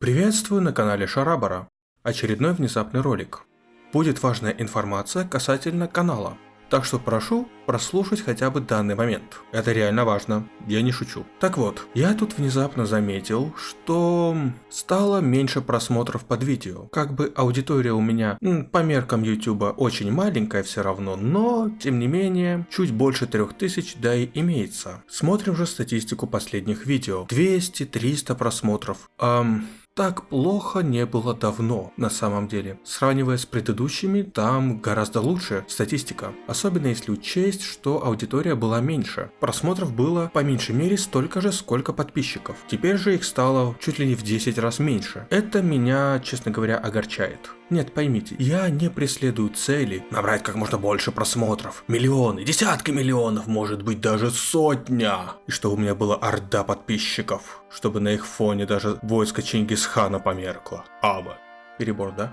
Приветствую на канале Шарабара. Очередной внезапный ролик. Будет важная информация касательно канала. Так что прошу прослушать хотя бы данный момент. Это реально важно, я не шучу. Так вот, я тут внезапно заметил, что стало меньше просмотров под видео. Как бы аудитория у меня по меркам ютуба очень маленькая все равно, но тем не менее чуть больше 3000 да и имеется. Смотрим же статистику последних видео. 200-300 просмотров. Эм, так плохо не было давно, на самом деле. Сравнивая с предыдущими, там гораздо лучше статистика. Особенно если учесть, что аудитория была меньше. Просмотров было по меньшей мере столько же, сколько подписчиков. Теперь же их стало чуть ли не в 10 раз меньше. Это меня, честно говоря, огорчает. Нет, поймите, я не преследую цели набрать как можно больше просмотров. Миллионы, десятки миллионов, может быть даже сотня. И чтобы у меня была орда подписчиков. Чтобы на их фоне даже войско Чингисхана померкло. Аба. Перебор, да?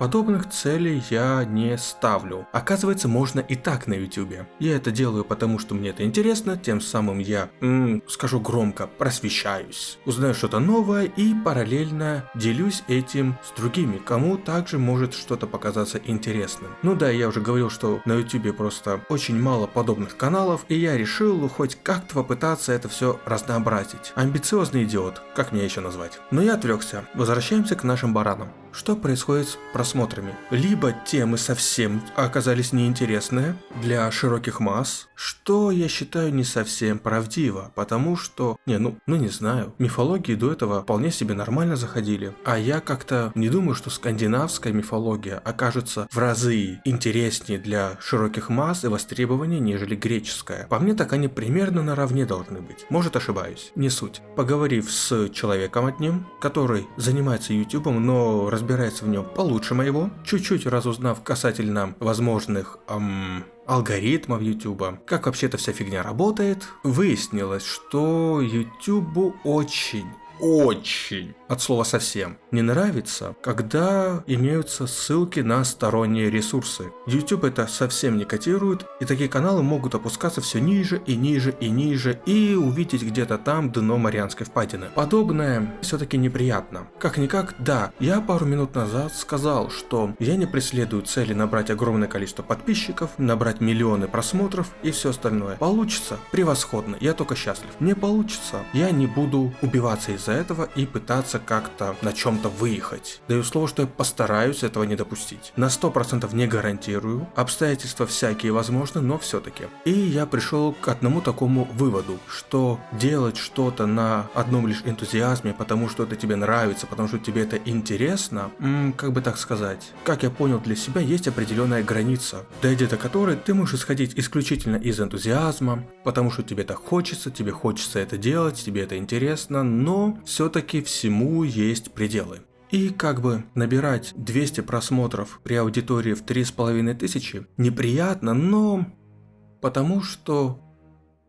Подобных целей я не ставлю. Оказывается, можно и так на ютубе. Я это делаю потому, что мне это интересно, тем самым я, м, скажу громко, просвещаюсь. Узнаю что-то новое и параллельно делюсь этим с другими, кому также может что-то показаться интересным. Ну да, я уже говорил, что на ютубе просто очень мало подобных каналов, и я решил хоть как-то попытаться это все разнообразить. Амбициозный идиот, как меня еще назвать. Но я отвлекся. Возвращаемся к нашим баранам. Что происходит с просмотрами? Либо темы совсем оказались неинтересные для широких масс, что я считаю не совсем правдиво, потому что, не, ну, ну не знаю, мифологии до этого вполне себе нормально заходили, а я как-то не думаю, что скандинавская мифология окажется в разы интереснее для широких масс и востребования, нежели греческая. По мне так они примерно наравне должны быть. Может ошибаюсь, не суть. Поговорив с человеком одним, который занимается ютубом, но разбирается в нем получше моего, чуть-чуть разузнав касательно возможных эм, алгоритмов YouTube, как вообще эта вся фигня работает, выяснилось, что YouTube очень очень, от слова совсем, не нравится, когда имеются ссылки на сторонние ресурсы. YouTube это совсем не котирует, и такие каналы могут опускаться все ниже и ниже и ниже, и увидеть где-то там дно Марианской впадины. Подобное все-таки неприятно. Как-никак, да, я пару минут назад сказал, что я не преследую цели набрать огромное количество подписчиков, набрать миллионы просмотров и все остальное. Получится? Превосходно, я только счастлив. Не получится, я не буду убиваться из-за этого и пытаться как-то на чем-то выехать. Даю слово, что я постараюсь этого не допустить. На 100% не гарантирую, обстоятельства всякие возможны, но все-таки. И я пришел к одному такому выводу, что делать что-то на одном лишь энтузиазме, потому что это тебе нравится, потому что тебе это интересно, как бы так сказать, как я понял для себя, есть определенная граница, дойдя до которой ты можешь исходить исключительно из энтузиазма, потому что тебе так хочется, тебе хочется это делать, тебе это интересно, но все-таки всему есть пределы. И как бы набирать 200 просмотров при аудитории в 3500 неприятно, но потому что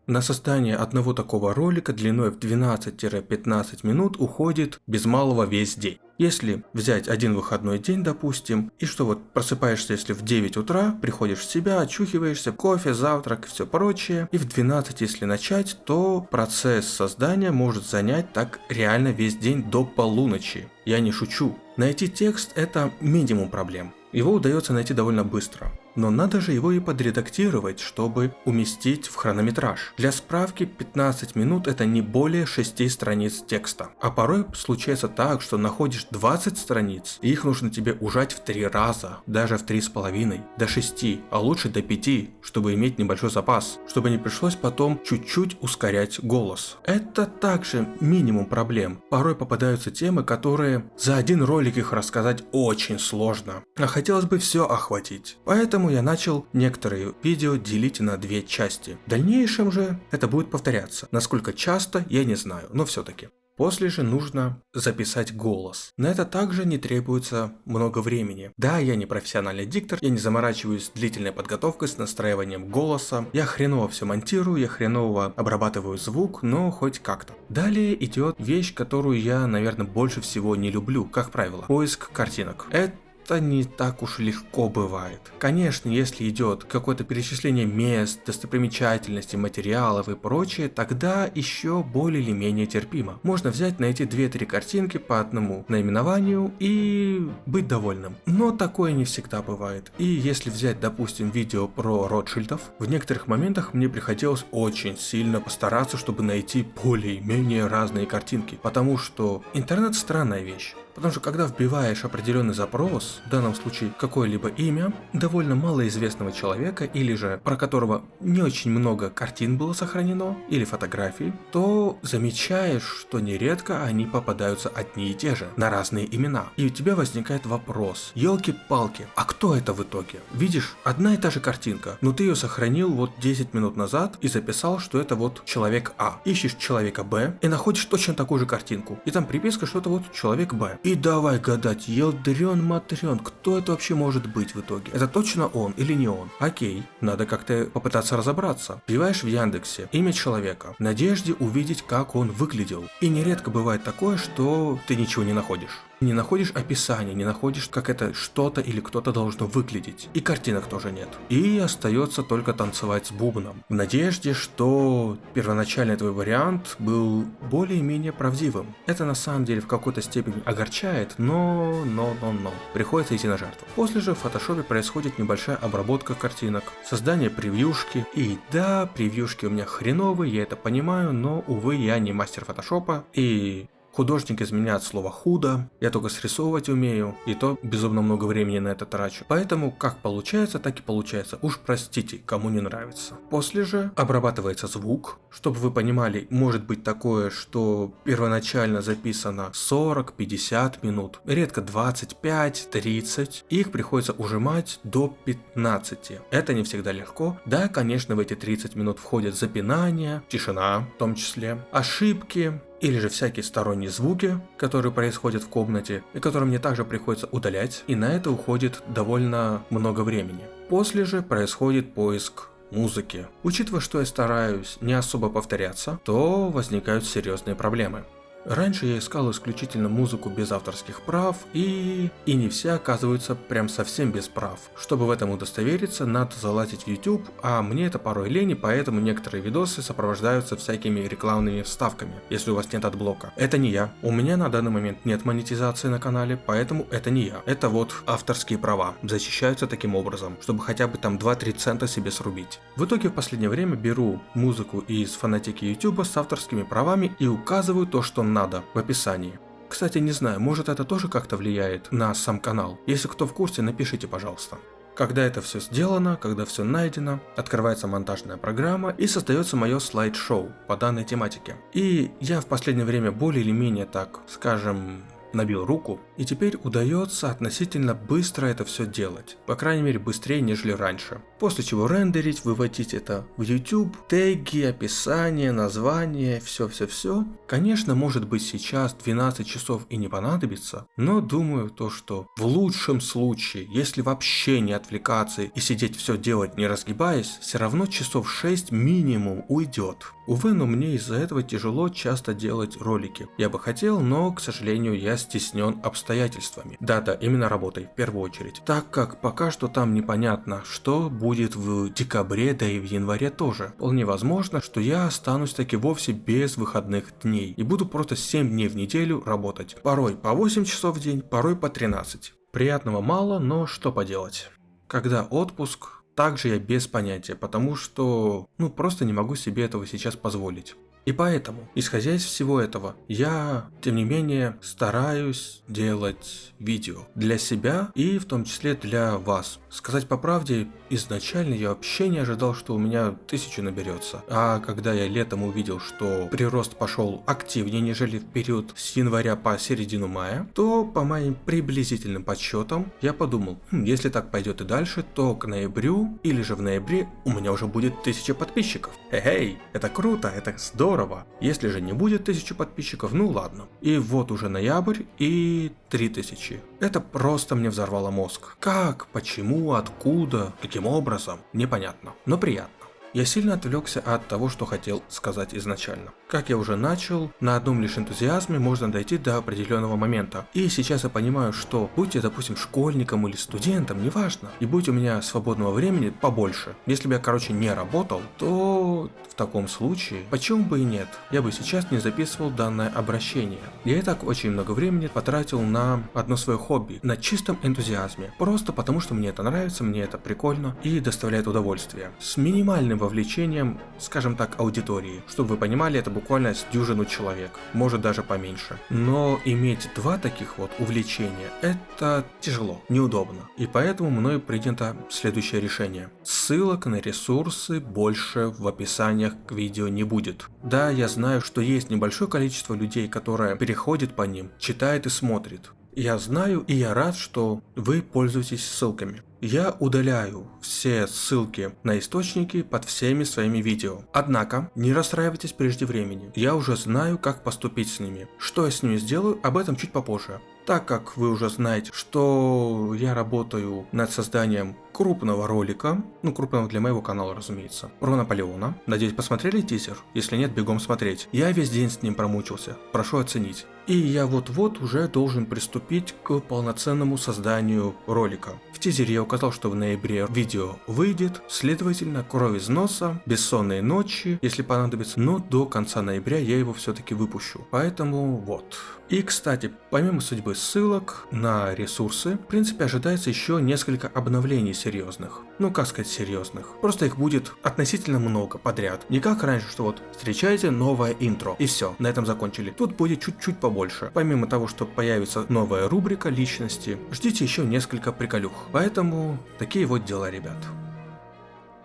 на создание одного такого ролика длиной в 12-15 минут уходит без малого весь день. Если взять один выходной день, допустим, и что вот просыпаешься, если в 9 утра, приходишь в себя, очухиваешься, кофе, завтрак и все прочее, и в 12, если начать, то процесс создания может занять так реально весь день до полуночи. Я не шучу. Найти текст это минимум проблем. Его удается найти довольно быстро. Но надо же его и подредактировать, чтобы уместить в хронометраж. Для справки 15 минут это не более 6 страниц текста. А порой случается так, что находишь 20 страниц, и их нужно тебе ужать в 3 раза, даже в 3,5, до 6, а лучше до 5, чтобы иметь небольшой запас, чтобы не пришлось потом чуть-чуть ускорять голос. Это также минимум проблем. Порой попадаются темы, которые за один ролик их рассказать очень сложно, а хотелось бы все охватить. Поэтому Поэтому я начал некоторые видео делить на две части. В дальнейшем же это будет повторяться. Насколько часто, я не знаю, но все-таки. После же нужно записать голос. На это также не требуется много времени. Да, я не профессиональный диктор, я не заморачиваюсь длительной подготовкой, с настраиванием голоса. Я хреново все монтирую, я хреново обрабатываю звук, но хоть как-то. Далее идет вещь, которую я, наверное, больше всего не люблю, как правило. Поиск картинок. Это это не так уж легко бывает. Конечно, если идет какое-то перечисление мест, достопримечательностей, материалов и прочее, тогда еще более или менее терпимо. Можно взять, найти 2-3 картинки по одному наименованию и быть довольным. Но такое не всегда бывает. И если взять, допустим, видео про Ротшильдов, в некоторых моментах мне приходилось очень сильно постараться, чтобы найти более-менее разные картинки. Потому что интернет странная вещь. Потому что когда вбиваешь определенный запрос, в данном случае какое-либо имя, довольно малоизвестного человека или же про которого не очень много картин было сохранено или фотографий, то замечаешь, что нередко они попадаются одни и те же, на разные имена. И у тебя возникает вопрос, елки-палки, а кто это в итоге? Видишь, одна и та же картинка, но ты ее сохранил вот 10 минут назад и записал, что это вот человек А. Ищешь человека Б и находишь точно такую же картинку. И там приписка, что это вот человек Б. И давай гадать, елдрен матрен, кто это вообще может быть в итоге? Это точно он или не он? Окей, надо как-то попытаться разобраться. Вбиваешь в Яндексе имя человека, в надежде увидеть, как он выглядел. И нередко бывает такое, что ты ничего не находишь. Не находишь описания, не находишь, как это что-то или кто-то должно выглядеть. И картинок тоже нет. И остается только танцевать с бубном. В надежде, что первоначальный твой вариант был более-менее правдивым. Это на самом деле в какой-то степени огорчает, но, но, но, но. Приходится идти на жертву. После же в фотошопе происходит небольшая обработка картинок, создание превьюшки. И да, превьюшки у меня хреновые, я это понимаю, но, увы, я не мастер фотошопа. И Художник из меня от слова худо, я только срисовывать умею, и то безумно много времени на это трачу. Поэтому как получается, так и получается. Уж простите, кому не нравится. После же обрабатывается звук, чтобы вы понимали, может быть такое, что первоначально записано 40-50 минут, редко 25-30, их приходится ужимать до 15. Это не всегда легко. Да, конечно, в эти 30 минут входят запинания, тишина в том числе, ошибки, или же всякие сторонние звуки, которые происходят в комнате, и которые мне также приходится удалять, и на это уходит довольно много времени. После же происходит поиск музыки. Учитывая, что я стараюсь не особо повторяться, то возникают серьезные проблемы. Раньше я искал исключительно музыку без авторских прав, и... и не все оказываются прям совсем без прав. Чтобы в этом удостовериться, надо залазить в YouTube, а мне это порой лень, поэтому некоторые видосы сопровождаются всякими рекламными вставками, если у вас нет адблока. Это не я. У меня на данный момент нет монетизации на канале, поэтому это не я. Это вот авторские права. Защищаются таким образом, чтобы хотя бы там 2-3 цента себе срубить. В итоге в последнее время беру музыку из фонотеки YouTube с авторскими правами и указываю то, что надо в описании. Кстати, не знаю, может это тоже как-то влияет на сам канал. Если кто в курсе, напишите, пожалуйста. Когда это все сделано, когда все найдено, открывается монтажная программа и создается мое слайд-шоу по данной тематике. И я в последнее время более или менее так, скажем, набил руку, и теперь удается относительно быстро это все делать, по крайней мере быстрее, нежели раньше. После чего рендерить, выводить это в YouTube, теги, описание, название, все-все-все. Конечно, может быть сейчас 12 часов и не понадобится, но думаю то, что в лучшем случае, если вообще не отвлекаться и сидеть все делать не разгибаясь, все равно часов 6 минимум уйдет. Увы, но мне из-за этого тяжело часто делать ролики. Я бы хотел, но, к сожалению, я стеснен обстоятельствами. Да-да, именно работой, в первую очередь. Так как пока что там непонятно, что будет в декабре, да и в январе тоже. Вполне возможно, что я останусь таки вовсе без выходных дней. И буду просто 7 дней в неделю работать. Порой по 8 часов в день, порой по 13. Приятного мало, но что поделать. Когда отпуск, также я без понятия, потому что, ну, просто не могу себе этого сейчас позволить. И поэтому, исходя из всего этого, я, тем не менее, стараюсь делать видео для себя и в том числе для вас. Сказать по правде, изначально я вообще не ожидал, что у меня тысячу наберется. А когда я летом увидел, что прирост пошел активнее, нежели в период с января по середину мая, то по моим приблизительным подсчетам я подумал, хм, если так пойдет и дальше, то к ноябрю или же в ноябре у меня уже будет тысяча подписчиков. Эй, это круто, это здорово. Если же не будет тысячи подписчиков, ну ладно. И вот уже ноябрь и 3000. Это просто мне взорвало мозг. Как, почему, откуда, каким образом, непонятно, но приятно. Я сильно отвлекся от того, что хотел сказать изначально. Как я уже начал, на одном лишь энтузиазме можно дойти до определенного момента. И сейчас я понимаю, что будь я, допустим, школьником или студентом, неважно, и будь у меня свободного времени побольше, если бы я, короче, не работал, то в таком случае, почему бы и нет, я бы сейчас не записывал данное обращение. Я и так очень много времени потратил на одно свое хобби, на чистом энтузиазме, просто потому что мне это нравится, мне это прикольно и доставляет удовольствие. С минимальным вовлечением, скажем так, аудитории. Чтобы вы понимали, это буквально с дюжину человек, может даже поменьше. Но иметь два таких вот увлечения, это тяжело, неудобно. И поэтому мною принято следующее решение. Ссылок на ресурсы больше в описаниях к видео не будет. Да, я знаю, что есть небольшое количество людей, которое переходит по ним, читает и смотрит. Я знаю и я рад, что вы пользуетесь ссылками. Я удаляю все ссылки на источники под всеми своими видео. Однако, не расстраивайтесь прежде времени. Я уже знаю, как поступить с ними. Что я с ними сделаю, об этом чуть попозже. Так как вы уже знаете, что я работаю над созданием крупного ролика, ну крупного для моего канала, разумеется, про Наполеона. Надеюсь, посмотрели тизер? Если нет, бегом смотреть. Я весь день с ним промучился, прошу оценить. И я вот-вот уже должен приступить к полноценному созданию ролика. В тизере я указал, что в ноябре видео выйдет, следовательно, кровь из носа, бессонные ночи, если понадобится, но до конца ноября я его все-таки выпущу. Поэтому вот. И, кстати, помимо судьбы ссылок на ресурсы, в принципе ожидается еще несколько обновлений серьезных. Ну как сказать серьезных. Просто их будет относительно много подряд. Не как раньше, что вот встречайте новое интро. И все, на этом закончили. Тут будет чуть-чуть побольше. Помимо того, что появится новая рубрика личности, ждите еще несколько приколюх. Поэтому такие вот дела, ребят.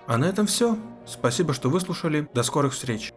А на этом все. Спасибо, что выслушали. До скорых встреч.